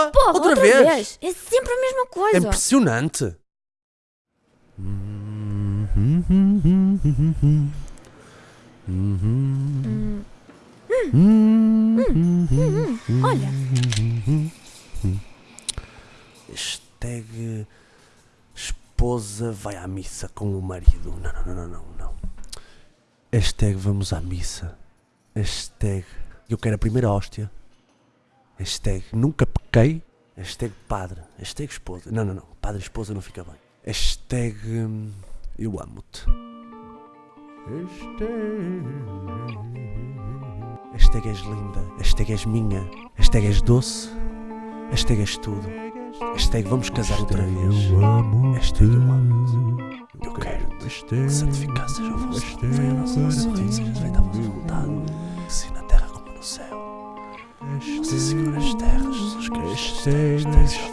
Porra! Porra, outra, outra, vez? vez. É sempre a mesma É coisa. impressionante. Hum, olha, Hashtag esposa vai à missa com o marido. Não, não, não, não, não. não. Hashtag vamos à missa. Hashtag eu quero a primeira hóstia. Hashtag nunca pequei. Hashtag padre. Hashtag esposa. Não, não, não. Padre e esposa não fica bem. Hashtag hum, eu amo-te. Hashtag és linda. Hashtag és minha. Hashtag és doce. Hashtag és tudo. Hashtag vamos casar outra vez. Hashtag eu amo-te. Eu quero-te. Que santificado seja o vosso nome. Venha a nossa. Seja feita a vossa vontade. Esteja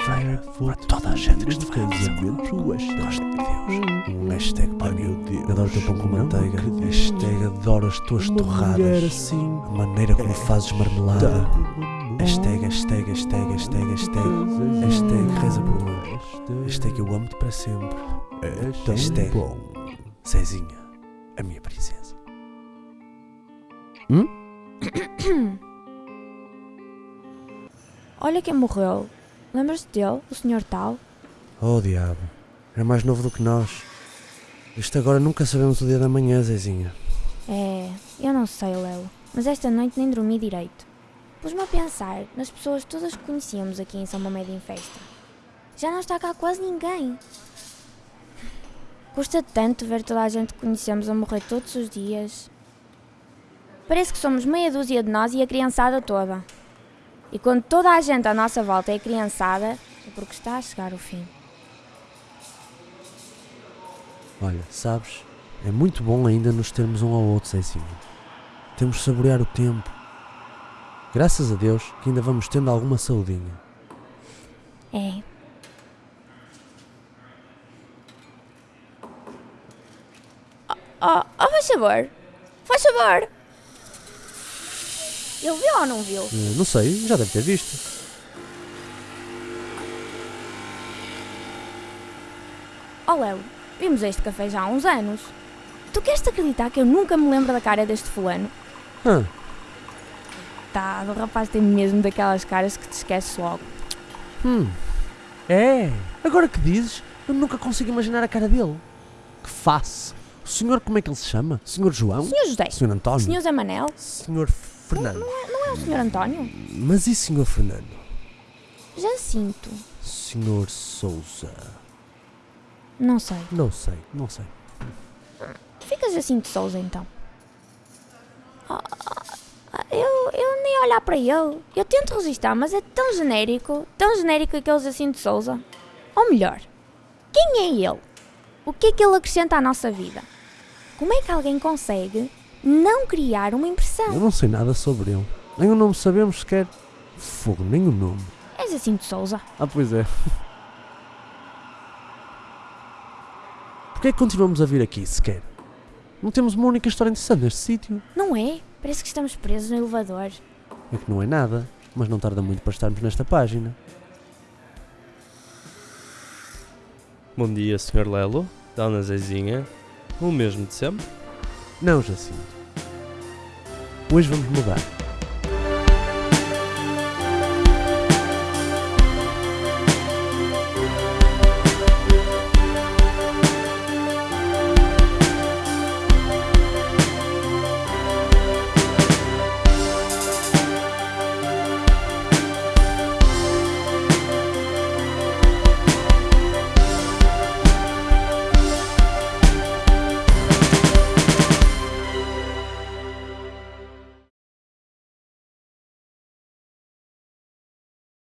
feira para toda a gente que estiver nessa Gosto de Deus. Um hashtag para mim. Adoro o teu pão com manteiga. Hashtag adoro as tuas torradas. A maneira como fazes marmelada. Hashtag, hashtag, hashtag, hashtag, hashtag. Hashtag reza por mim. Hashtag eu amo-te para sempre. Hashtag Cezinha, a minha princesa. Hum? olha quem morreu. Lembras-te dele, o senhor tal? Oh diabo, era mais novo do que nós. Isto agora nunca sabemos o dia da manhã, Zezinha. É, eu não sei, Lelo, mas esta noite nem dormi direito. Pus-me a pensar nas pessoas todas que conhecíamos aqui em São Mamed em festa. Já não está cá quase ninguém. Custa tanto ver toda a gente que conhecemos a morrer todos os dias. Parece que somos meia dúzia de nós e a criançada toda. E quando toda a gente à nossa volta é criançada, é porque está a chegar o fim. Olha, sabes, é muito bom ainda nos termos um ao outro, Zezinha. Temos de saborear o tempo. Graças a Deus que ainda vamos tendo alguma saudinha. É. Oh, oh, oh, faz favor. Faz favor. Ele viu ou não viu? Eh, não sei, já deve ter visto. Oh, Léo, vimos este café já há uns anos. Tu queres-te acreditar que eu nunca me lembro da cara deste fulano? Hã, Tá, o rapaz tem mesmo daquelas caras que te esqueces logo. hum. É, agora que dizes, eu nunca consigo imaginar a cara dele. Que face. O senhor, como é que ele se chama? Senhor João? Senhor José, Senhor António? Senhor Zé Manel, Senhor Fernando. não é o Senhor António? Mas e Senhor Fernando? Jacinto, Senhor Souza? não sei. Não sei, não sei. Fica Jacinto Souza então. Ah, ah, eu, eu nem olhar para ele. Eu tento resistir, mas é tão genérico, tão genérico aquele Jacinto Souza. Ou melhor, quem é ele? O que é que ele acrescenta à nossa vida? Como é que alguém consegue não criar uma Eu impressão? não sei nada sobre ele. Nem o nome sabemos sequer. Fogo, nem o nome. É Jacinto Souza. Ah, pois é. Porquê é que continuamos a vir aqui sequer? Não temos uma única história interessante neste sítio. Não é? Parece que estamos presos no elevador. É que não é nada, mas não tarda muito para estarmos nesta página. Bom dia, Sr. Lelo, Dona Zezinha, o mesmo de sempre. Não, Jacinto. Hoje vamos mudar.